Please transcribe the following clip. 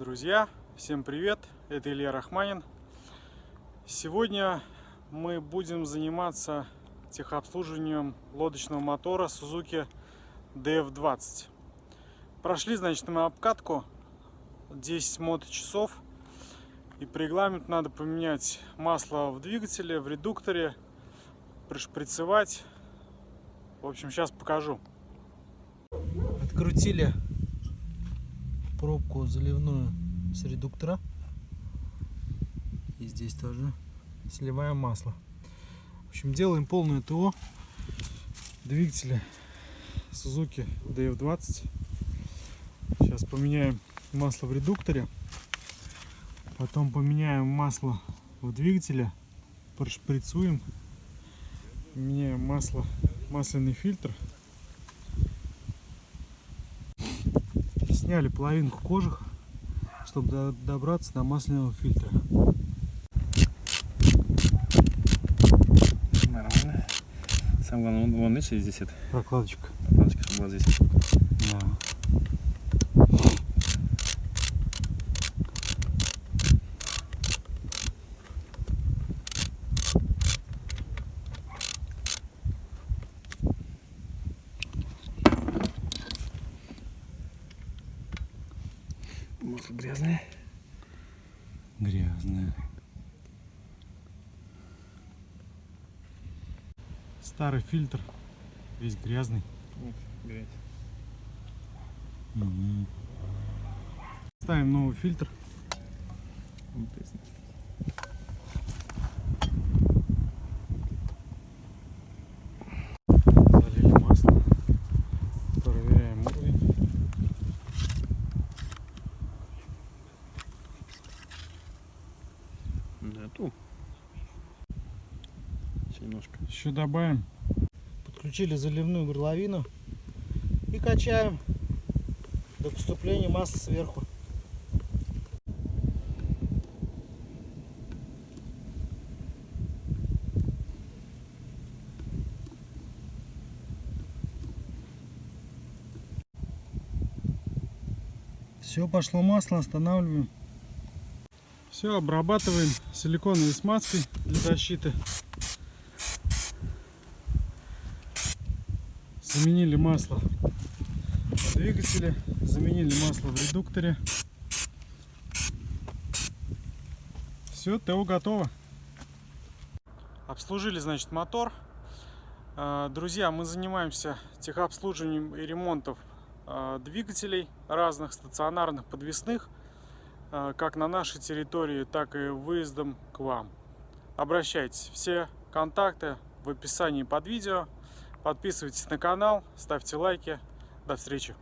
Друзья, всем привет! Это Илья Рахманин. Сегодня мы будем заниматься техобслуживанием лодочного мотора Suzuki DF20. Прошли, значит, мы обкатку 10 моточасов. И по регламенту надо поменять масло в двигателе, в редукторе, пришприцевать. В общем, сейчас покажу. Открутили пробку заливную с редуктора. И здесь тоже сливаем масло. В общем, делаем полное ТО двигателя Suzuki DF20. Сейчас поменяем масло в редукторе. Потом поменяем масло в двигателе. Прошприцуем. Меняем масло, масляный фильтр. Сняли половинку кожух, чтобы добраться до масляного фильтра. Нормально. Самое главное, вон, вон видишь, здесь это Прокладочка. прокладочка, чтобы была здесь. Да. Масло грязное. Грязная. Старый фильтр, весь грязный. Вот, грязь. Угу. Ставим новый фильтр. Да, немножко. Еще добавим. Подключили заливную горловину и качаем до поступления масла сверху. Все, пошло масло, останавливаем. Все, обрабатываем силиконовой смазкой для защиты. Заменили масло в двигателе, заменили масло в редукторе. Все, ТО готово. Обслужили, значит, мотор. А, Друзья, мы занимаемся техобслуживанием и ремонтом а, двигателей разных, стационарных, подвесных, как на нашей территории, так и выездом к вам. Обращайтесь. Все контакты в описании под видео. Подписывайтесь на канал, ставьте лайки. До встречи.